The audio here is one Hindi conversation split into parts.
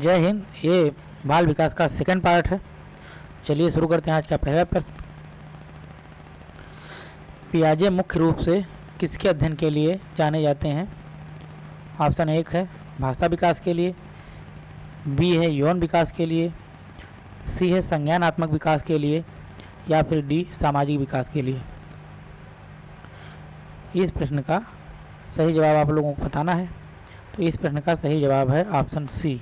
जय हिंद, ये बाल विकास का सेकंड पार्ट है। चलिए शुरू करते हैं आज का पहला प्रश्न। पियाजे मुख्य रूप से किसके अध्ययन के लिए जाने जाते हैं? ऑप्शन एक है भाषा विकास के लिए, बी है यौन विकास के लिए, सी है संज्ञानात्मक विकास के लिए, या फिर डी सामाजिक विकास के लिए। इस प्रश्न का सही जवाब आप लोगों को बताना है। तो इस प्रश्न का सही जवाब है ऑप्शन सी।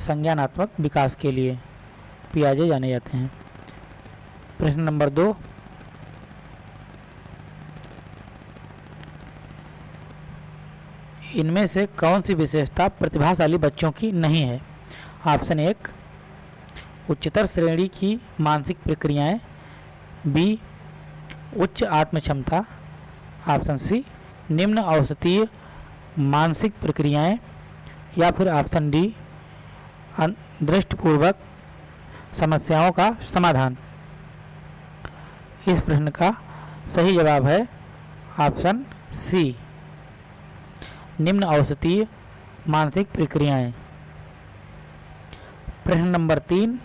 संज्ञानात्मक विकास के लिए पियाजे जाने जाते हैं। प्रश्न नंबर दो। इनमें से कौन सी विशेषता प्रतिभाशाली बच्चों की नहीं है? ऑप्शन एक, उच्चतर श्रेणी की मानसिक प्रक्रियाएँ। बी, उच्च आत्म क्षमता ऑप्शन सी, निम्न औसतीय मानसिक प्रक्रियाएँ। या फिर ऑप्शन डी दृष्टिपूर्वक समस्याओं का समाधान। इस प्रश्न का सही जवाब है ऑप्शन सी। निम्न औसतीय मानसिक प्रक्रियाएँ। प्रश्न नंबर तीन।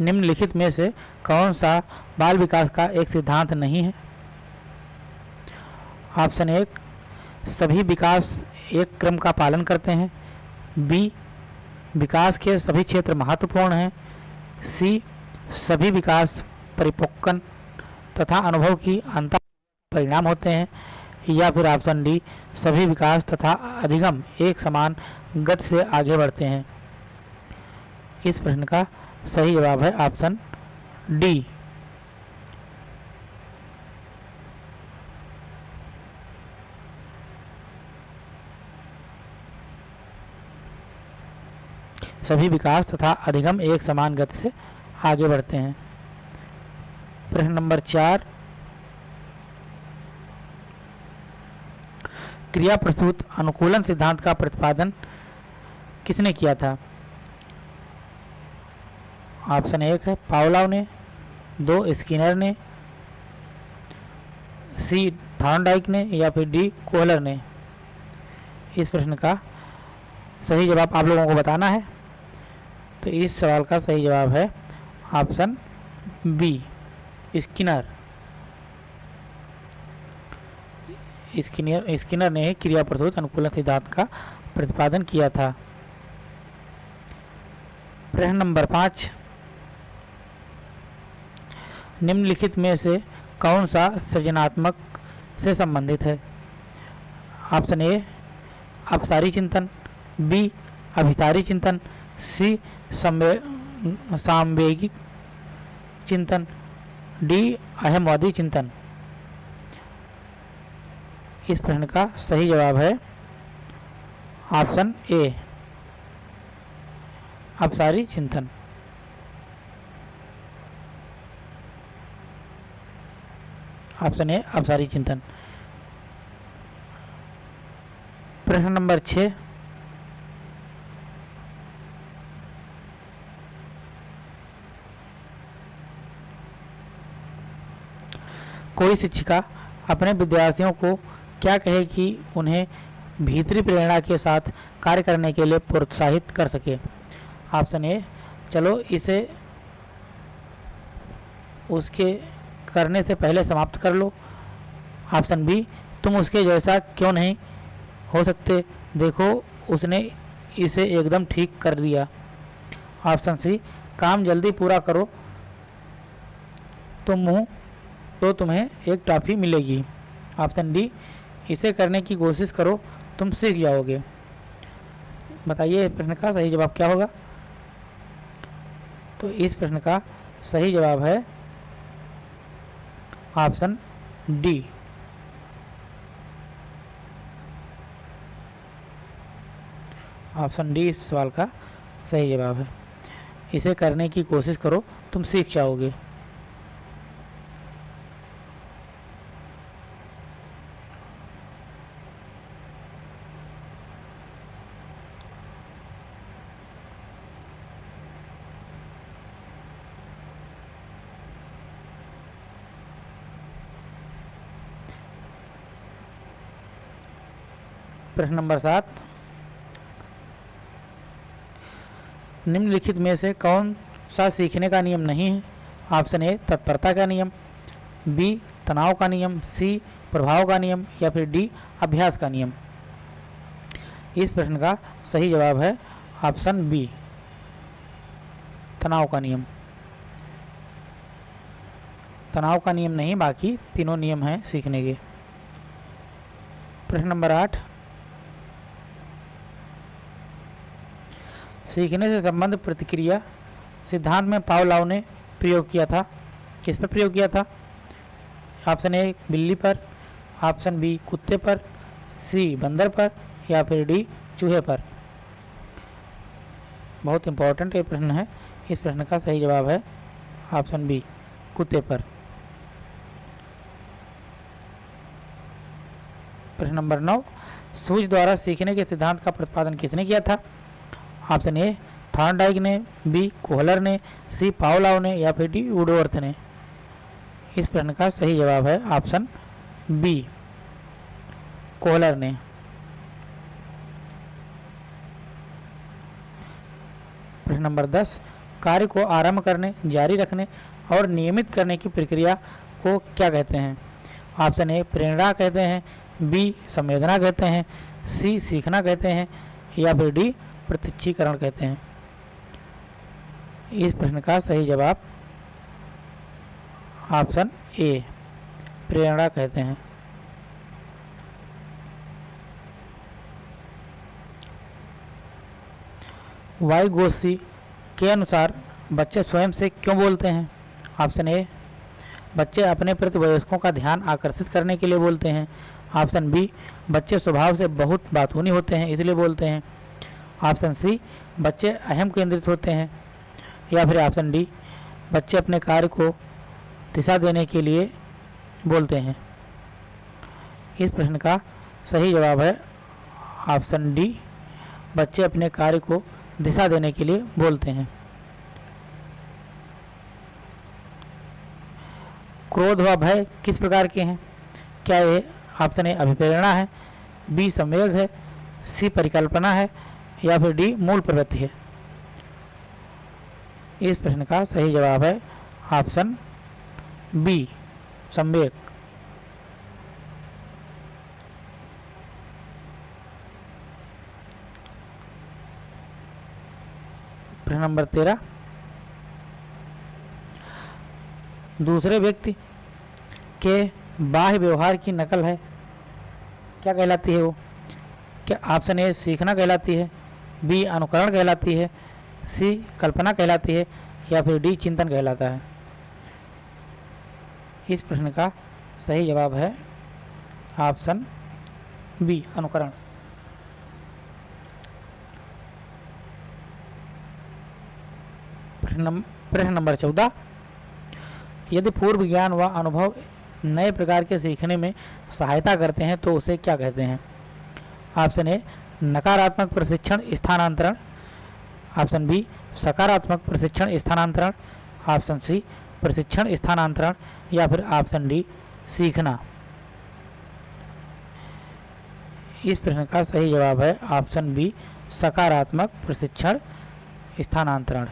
निम्नलिखित में से कौन सा बाल विकास का एक सिद्धांत नहीं है? ऑप्शन एक, सभी विकास एक क्रम का पालन करते हैं। बी, विकास के सभी क्षेत्र महत्वपूर्ण हैं। सी, सभी विकास परिपक्वन तथा अनुभव की अंतर परिणाम होते हैं। या फिर ऑप्शन डी, सभी विकास तथा अधिगम एक समान गति से आगे बढ़ते हैं। इस प्रश्न का सही जवाब है ऑप्शन डी। सभी विकास तथा अधिगम एक समान गति से आगे बढ़ते हैं। प्रश्न नंबर चार। क्रिया प्रसूत अनुकूलन सिद्धांत का प्रतिपादन किसने किया था? ऑप्शन एक है पावलाव ने, दो स्किनर ने, सी थॉर्नडाइक ने या फिर डी कोहलर ने। इस प्रश्न का सही जवाब आप लोगों को बताना है। तो इस सवाल का सही जवाब है option B, Skinner. Skinner Skinner ने क्रिया प्रसूत अनुकूलन सिद्धांत का प्रतिपादन किया था। प्रश्न नंबर पाँच, निम्नलिखित में से कौन सा सृजनात्मक से संबंधित है? ऑप्शन ए, अपसारी चिंतन, बी, अभिसारी चिंतन सी सामवेगिक चिंतन, डी अहमवादी चिंतन। इस प्रश्न का सही जवाब है ऑप्शन ए अपसारी चिंतन। ऑप्शन ए अपसारी चिंतन। प्रश्न नंबर छः कोई शिक्षिका अपने विद्यार्थियों को क्या कहे कि उन्हें भीतरी प्रेरणा के साथ कार्य करने के लिए प्रोत्साहित कर सके। ऑप्शन ए चलो इसे उसके करने से पहले समाप्त कर लो। ऑप्शन बी, तुम उसके जैसा क्यों नहीं हो सकते? देखो, उसने इसे एकदम ठीक कर दिया। ऑप्शन सी, काम जल्दी पूरा करो। तुम मुँह तो तुम्हें एक ट्रॉफी मिलेगी। ऑप्शन डी इसे करने की कोशिश करो, तुम सीख जाओगे। बताइए प्रश्न का सही जवाब क्या होगा? तो इस प्रश्न का सही जवाब है ऑप्शन डी। ऑप्शन डी, इस सवाल का सही जवाब है। इसे करने की कोशिश करो, तुम सीख जाओगे। प्रश्न नंबर सात। निम्नलिखित में से कौन सा सीखने का नियम नहीं है? ऑप्शन ए, तत्परता का नियम, बी, तनाव का नियम, सी, प्रभाव का नियम, या फिर डी, अभ्यास का नियम। इस प्रश्न का सही जवाब है ऑप्शन बी, तनाव का नियम। तनाव का नियम नहीं, बाकी तीनों नियम हैं सीखने के। प्रश्न नंबर आठ सीखने से संबंध प्रतिक्रिया, सिद्धांत में पावलाव ने प्रयोग किया था। किस पर प्रयोग किया था? ऑप्शन ए, बिल्ली पर, ऑप्शन बी, कुत्ते पर, सी, बंदर पर, या फिर डी, चूहे पर। बहुत इंपॉर्टेंट ये प्रश्न है। इस प्रश्न का सही जवाब है ऑप्शन बी, कुत्ते पर। प्रश्न नंबर नौ, सूझ द्वारा सीखने के सिद्धांत का प्रतिपादन किसने किया था? ऑप्शन ए थॉर्नडाइक ने, बी कोहलर ने, सी पावलाव ने, या फिर डी वुडवर्थ ने? इस प्रश्न का सही जवाब है ऑप्शन बी, कोहलर ने। प्रश्न नंबर दस, कार्य को आरंभ करने, जारी रखने और नियमित करने की प्रक्रिया को क्या कहते हैं? ऑप्शन ए, प्रेरणा कहते हैं, बी, संवेदना कहते हैं, सी, सीखना कहते हैं, या फिर डी प्रत्यक्षीकरण कहते हैं। इस प्रश्न का सही जवाब ऑप्शन ए, प्रेरणा कहते हैं। वाई गोस्सी के अनुसार बच्चे स्वयं से क्यों बोलते हैं? ऑप्शन ए, बच्चे अपने प्रति वयस्कों का ध्यान आकर्षित करने के लिए बोलते हैं। ऑप्शन बी, बच्चे स्वभाव से बहुत बातूनी होते हैं, इसलिए बोलते हैं। ऑप्शन सी, बच्चे अहम केंद्रित होते हैं, या फिर ऑप्शन डी, बच्चे अपने कार्य को दिशा देने के लिए बोलते हैं। इस प्रश्न का सही जवाब है ऑप्शन डी, बच्चे अपने कार्य को दिशा देने के लिए बोलते हैं। क्रोध व भय किस प्रकार के हैं? क्या ये ऑप्शन ए, अभिप्रेरणा है, बी, संवेग है, सी, परिकल्पना है या फिर डी, मूल प्रवृत्ति है। इस प्रश्न का सही जवाब है ऑप्शन बी संवेक प्रश्न नंबर तेरह। दूसरे व्यक्ति के बाह्य व्यवहार की नकल है। क्या कहलाती है वो? क्या ऑप्शन ए, सीखना कहलाती है? बी अनुकरण कहलाती है, सी कल्पना कहलाती है, या फिर डी चिंतन कहलाता है। इस प्रश्न का सही जवाब है ऑप्शन बी, अनुकरण। प्रश्न नंबर चौदह। यदि पूर्व ज्ञान व अनुभव नए प्रकार के सीखने में सहायता करते हैं तो उसे क्या कहते हैं? ऑप्शन ए नकारात्मक प्रशिक्षण स्थानांतरण ऑप्शन बी सकारात्मक प्रशिक्षण स्थानांतरण ऑप्शन सी प्रशिक्षण स्थानांतरण, या फिर ऑप्शन डी सीखना। इस प्रश्न का सही जवाब है ऑप्शन बी सकारात्मक प्रशिक्षण स्थानांतरण।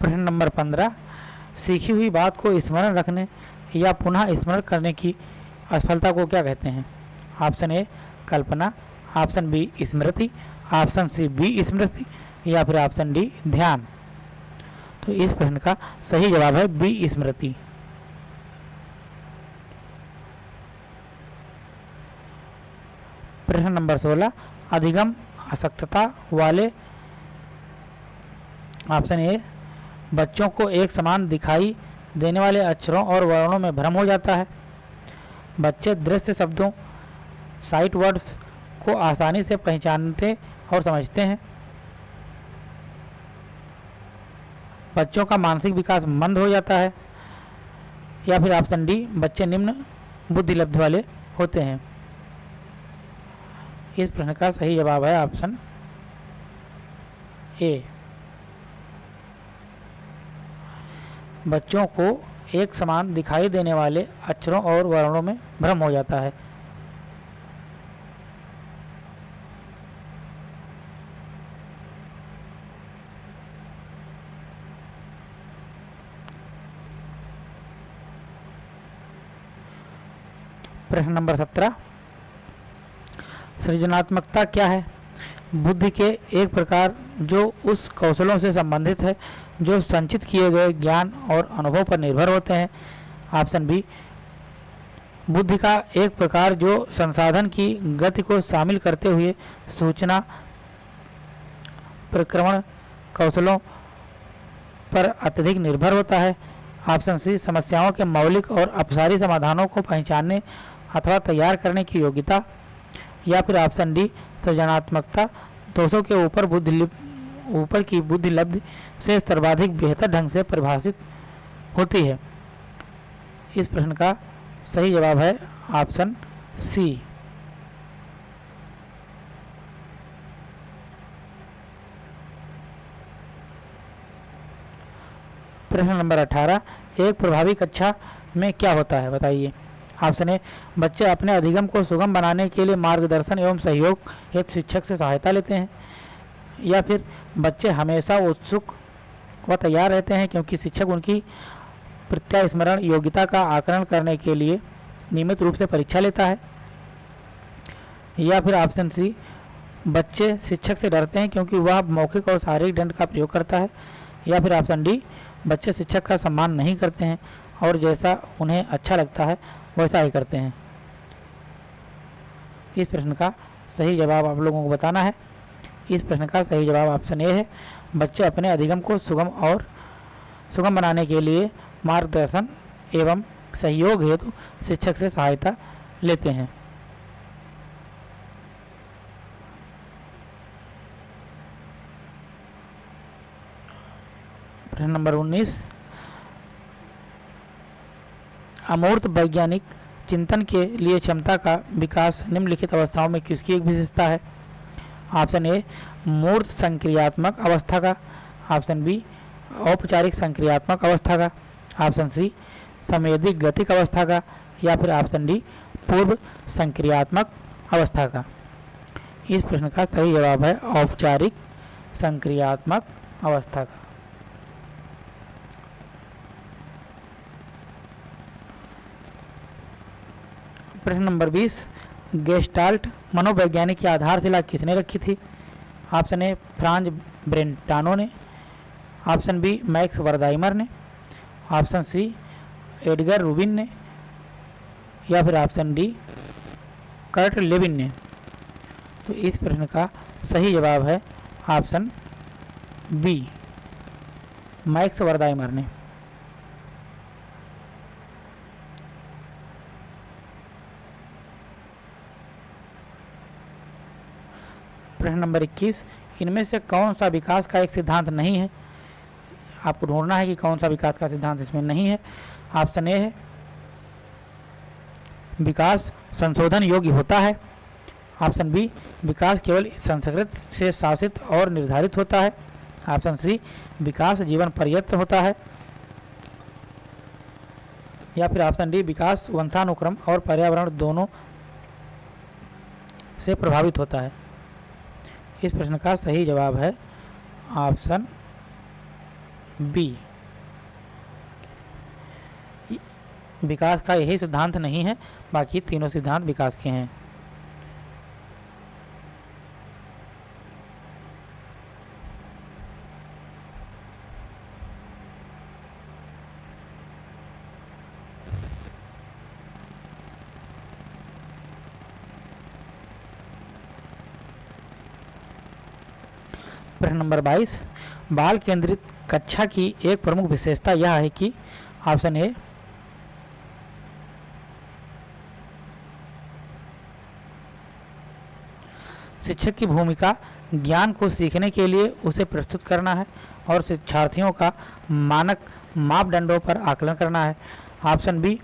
प्रश्न नंबर पंद्रह सीखी हुई बात को स्मरण रखने या पुनः स्मरण करने की असफलता को क्या कहते हैं? ऑप्शन ए, कल्पना, ऑप्शन बी, स्मृति, ऑप्शन सी, बी, स्मृति, या फिर ऑप्शन डी, ध्यान। तो इस प्रश्न का सही जवाब है बी, स्मृति। प्रश्न नंबर सोलह, अधिगम असक्तता वाले, ऑप्शन ए बच्चों को एक समान दिखाई देने वाले अक्षरों और वर्णों में भ्रम हो जाता है। बच्चे दृश्य शब्दों साइट वर्ड्स को आसानी से पहचानते और समझते हैं। बच्चों का मानसिक विकास मंद हो जाता है या फिर ऑप्शन डी बच्चे निम्न बुद्धि लब्ध वाले होते हैं। इस प्रश्न का सही जवाब है ऑप्शन ए। बच्चों को एक समान दिखाई देने वाले अक्षरों और वर्णों में भ्रम हो जाता है। प्रश्न नंबर सत्रह। सृजनात्मकता क्या है? बुद्धि के एक प्रकार जो उस कौशलों से संबंधित है, जो संचित किए गए ज्ञान और अनुभव पर निर्भर होते हैं। ऑप्शन बी, बुद्धि का एक प्रकार जो संसाधन की गति को शामिल करते हुए सूचना, प्रक्रमण कौशलों पर अत्यधिक निर्भर होता है। ऑप्शन सी, समस्याओं के मौलिक और अपसारी समाधानों को पहचानने अथवा तैयार करने की योग्यता। या फिर ऑप्शन डी सृजनात्मकता, दोषों के ऊपर बुद्धि ऊपर की बुद्धि लब्ध से सर्वाधिक बेहतर ढंग से परिभाषित होती है। इस प्रश्न का सही जवाब है ऑप्शन सी। प्रश्न नंबर 18 एक प्रभावी कक्षा में क्या होता है, बताइए। ऑप्शन ए बच्चे अपने अधिगम को सुगम बनाने के लिए मार्गदर्शन एवं सहयोग एक शिक्षक से सहायता लेते हैं। या फिर बच्चे हमेशा उत्सुक व तैयार रहते हैं क्योंकि शिक्षक उनकी प्रत्यास्मरण योग्यता का आकलन करने के लिए नियमित रूप से परीक्षा लेता है। या फिर ऑप्शन सी, बच्चे शिक्षक से डरते हैं क्योंकि वह मौखिक और शारीरिक दंड का प्रयोग करता है। या फिर ऑप्शन डी, बच्चे शिक्षक का सम्मान नहीं करते हैं और जैसा उन्हें अच्छा लगता है वैसा ही करते हैं। इस प्रश्न का सही जवाब आप लोगों को बताना है। इस प्रश्न का सही जवाब ऑप्शन ए है। बच्चे अपने अधिगम को सुगम और सुगम बनाने के लिए मार्गदर्शन एवं सहयोग हेतु शिक्षक से सहायता लेते हैं। प्रश्न नंबर 19 अमूर्त वैज्ञानिक चिंतन के लिए क्षमता का विकास निम्नलिखित अवस्थाओं में किसकी एक विशेषता है? ऑप्शन ए, मूर्त संक्रियात्मक अवस्था का। ऑप्शन बी, औपचारिक संक्रियात्मक अवस्था का। ऑप्शन सी संवेदिक गतिक अवस्था का। या फिर ऑप्शन डी, पूर्व संक्रियात्मक अवस्था का। इस प्रश्न का सही जवाब है औपचारिक संक्रियात्मक अवस्था का। प्रश्न नंबर 20 गेस्टाल्ट मनोवैज्ञानिक की आधारशिला किसने रखी थी? ऑप्शन ए फ्रांज ब्रेंटानो ने। ऑप्शन बी मैक्स वर्दाइमर ने। ऑप्शन सी एडगर रूबिन ने। या फिर ऑप्शन डी कर्ट लेविन ने। तो इस प्रश्न का सही जवाब है ऑप्शन बी मैक्स वर्दाइमर ने। नंबर 21 इनमें से कौन सा विकास का एक सिद्धांत नहीं है? आपको ढूंढना है कि कौन सा विकास का सिद्धांत इसमें नहीं है। ऑप्शन ए है, विकास संशोधन योग्य होता है। ऑप्शन बी, विकास केवल संस्कृत से शासित और निर्धारित होता है। ऑप्शन सी, विकास जीवन पर्यत होता है। या फिर ऑप्शन डी, विकास वंशानुक्रम और पर्यावरण दोनों से प्रभावित होता है। इस प्रश्न का सही जवाब है? Option B. विकास का यही सिद्धांत नहीं है, बाकी तीनों सिद्धांत विकास के हैं। प्रश्न नंबर 22 बाल केंद्रित कक्षा की एक प्रमुख विशेषता यह है कि ऑप्शन ए, शिक्षक की भूमिका, ज्ञान को सीखने के लिए उसे प्रस्तुत करना है और शिक्षार्थियों का मानक मापदंडों पर आकलन करना है। ऑप्शन बी,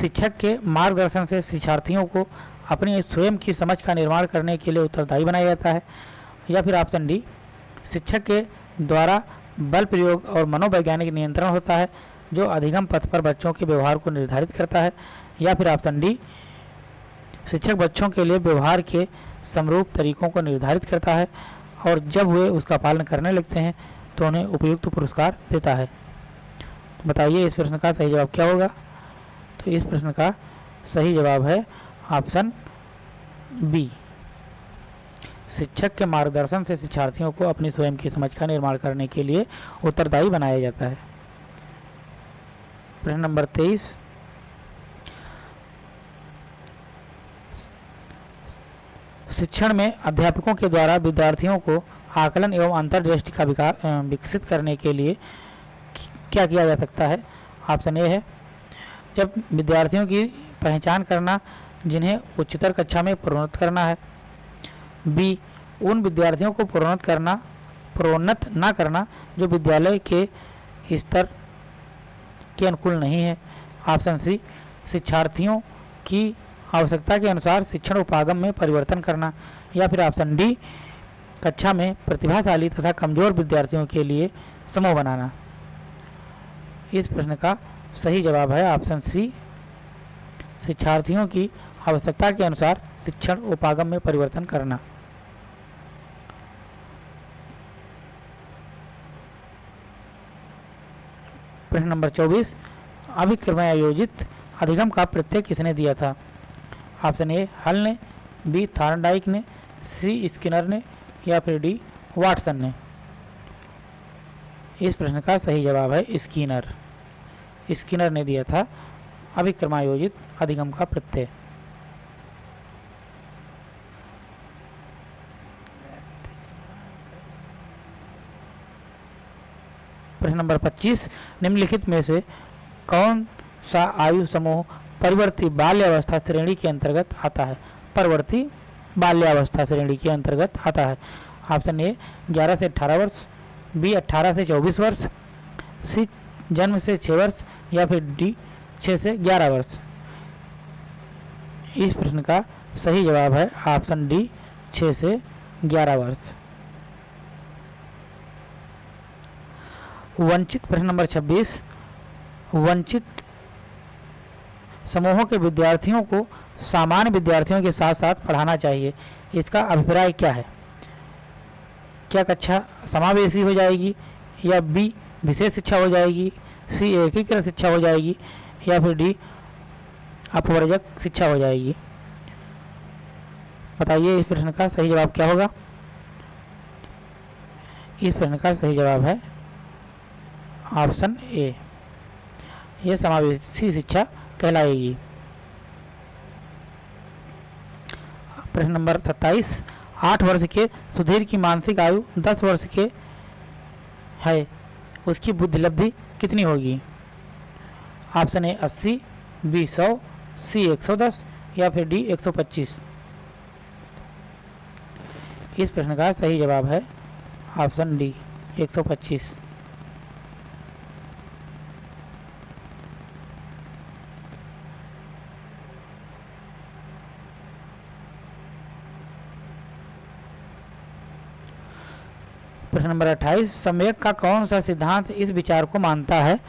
शिक्षक के मार्गदर्शन से शिक्षार्थियों को अपनी स्वयं की समझ का निर्माण करने के लिए उत्तरदायी बनाया जाता है। या फिर ऑप्शन डी शिक्षक के द्वारा बल प्रयोग और मनोवैज्ञानिक नियंत्रण होता है, जो अधिगम पथ पर बच्चों के व्यवहार को निर्धारित करता है। या फिर ऑप्शन डी शिक्षक बच्चों के लिए व्यवहार के समरूप तरीकों को निर्धारित करता है और जब वे उसका पालन करने लगते हैं तो उन्हें उपयुक्त पुरस्कार देता है। तो बताइए, इस प्रश्न का सही जवाब क्या होगा? तो इस प्रश्न का सही जवाब है ऑप्शन बी शिक्षक के मार्गदर्शन से शिक्षार्थियों को अपनी स्वयं की समझ का निर्माण करने के लिए उत्तरदायी बनाया जाता है। प्रश्न नंबर तेईस। शिक्षण में अध्यापकों के द्वारा विद्यार्थियों को आकलन एवं अंतर्दृष्टि का विकास विकसित करने के लिए क्या किया जा सकता है? ऑप्शन ए है, जब विद्यार्थियों की पहचान करना, जिन्हें उच्चतर कक्षा में प्रोन्नत करना है। बी, उन विद्यार्थियों को प्रोन्नत करना, प्रोन्नत ना करना जो विद्यालय के स्तर के अनुकूल नहीं है। ऑप्शन सी, शिक्षार्थियों की आवश्यकता के अनुसार शिक्षण उपागम में परिवर्तन करना या फिर ऑप्शन डी, कक्षा में प्रतिभाशाली तथा कमज़ोर विद्यार्थियों के लिए समूह बनाना। इस प्रश्न का सही जवाब है ऑप्शन सी, शिक्षार्थियों की आवश्यकता के अनुसार शिक्षण उपागम में परिवर्तन करना। प्रश्न नंबर 24 अभिक्रम आयोजित अधिगम का प्रत्यय किसने दिया था? ऑप्शन ए, हल ने, बी, थार्नडाइक ने, सी, स्किनर ने, या फिर डी, वाटसन ने। इस प्रश्न का सही जवाब है स्किनर। स्किनर ने दिया था अभिक्रमायोजित अधिगम का प्रत्यय। प्रश्न नंबर 25 निम्नलिखित में से कौन सा आयु समूह परिवर्ती बाल्यावस्था श्रेणी के अंतर्गत आता है? परवर्ती बाल्यावस्था श्रेणी के अंतर्गत आता है। ऑप्शन ए 11 से 18 वर्ष, बी 18 से 24 वर्ष, सी, जन्म से 6 वर्ष, या फिर डी 6 से 11 वर्ष। इस प्रश्न का सही जवाब है ऑप्शन डी 6 से 11 वर्ष। वंचित प्रश्न नंबर 26 वंचित समूहों के विद्यार्थियों को सामान्य विद्यार्थियों के साथ साथ पढ़ाना चाहिए। इसका अभिप्राय क्या है? क्या कक्षा समावेशी हो जाएगी या बी विशेष शिक्षा हो जाएगी सी एकीकृत शिक्षा हो जाएगी या फिर डी अपवर्जक शिक्षा हो जाएगी? बताइए इस प्रश्न का सही जवाब क्या होगा? इस प्रश्न का सही जवाब है ऑप्शन ए। यह समावेशी शिक्षा कहलाएगी। प्रश्न नंबर 27 आठ वर्ष के सुधीर की मानसिक आयु 10 वर्ष के है। उसकी बुद्धिलब्धि कितनी होगी? ऑप्शन ए 80, बी 100, सी 110 या फिर डी 125 इस प्रश्न का सही जवाब है ऑप्शन डी 125 प्रश्न नंबर 28 सम्यक का कौन सा सिद्धांत इस विचार को मानता है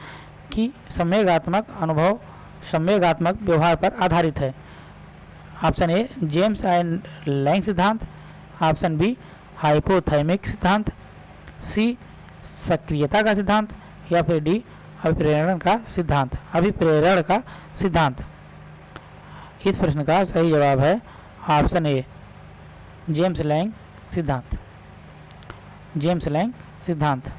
कि संवेगात्मक अनुभव, संवेगात्मक व्यवहार पर आधारित है? Option A, James and Lang सिद्धांत। ऑप्शन बी, हाइपोथैमिक सिद्धांत। सी, सक्रियता का सिद्धांत। या फिर डी, अभिप्रेरण का सिद्धांत। अभिप्रेरण का सिद्धांत। इस प्रश्न का सही जवाब है ऑप्शन ए, जेम्स लैंग सिद्धांत। जेम्स लैंग सिद्धांत।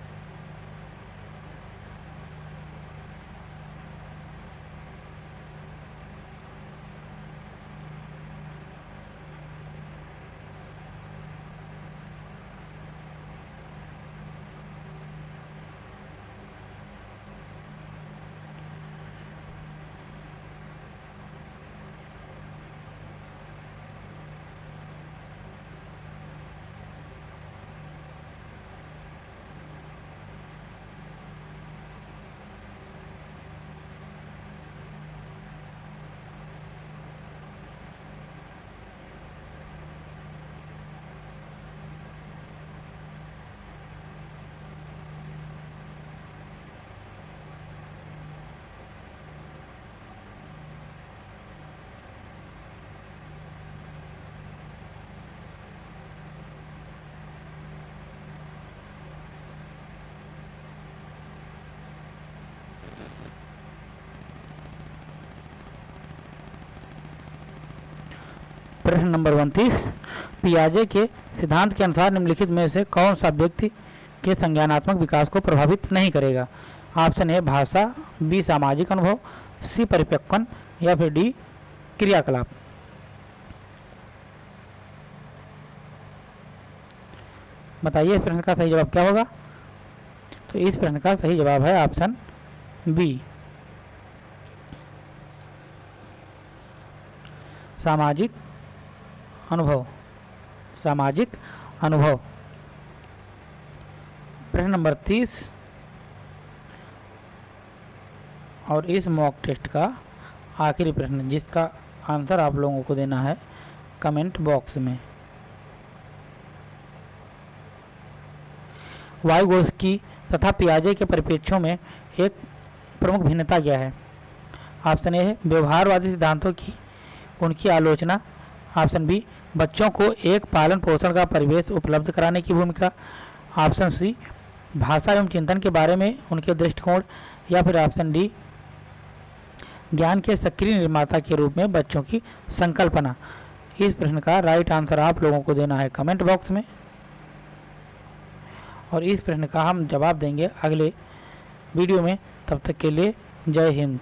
प्रश्न नंबर उनतीस, पियाजे के सिद्धांत के अनुसार निम्नलिखित में से कौन सा व्यक्ति के संज्ञानात्मक विकास को प्रभावित नहीं करेगा? ऑप्शन ए, भाषा, बी, सामाजिक अनुभव, सी परिपक्वन या फिर डी, क्रियाकलाप। बताइए इस प्रश्न का सही जवाब क्या होगा? तो इस प्रश्न का सही जवाब है ऑप्शन बी। सामाजिक अनुभव, सामाजिक अनुभव। प्रश्न नंबर तीस। और इस मॉक टेस्ट का आखिरी प्रश्न, जिसका आंसर आप लोगों को देना है कमेंट बॉक्स में। वायुगोस्की तथा पियाजे के परिप्रेक्ष्यों में एक प्रमुख भिन्नता क्या है? ऑप्शन ए है व्यवहारवादी सिद्धांतों की, उनकी आलोचना ऑप्शन बी, बच्चों को एक पालन पोषण का परिवेश उपलब्ध कराने की भूमिका। ऑप्शन सी, भाषा एवं चिंतन के बारे में उनके दृष्टिकोण। या फिर ऑप्शन डी, ज्ञान के सक्रिय निर्माता के रूप में बच्चों की संकल्पना। इस प्रश्न का राइट आंसर आप लोगों को देना है कमेंट बॉक्स में। और इस प्रश्न का हम जवाब देंगे अगले वीडियो में। तब तक के लिए जय हिंद।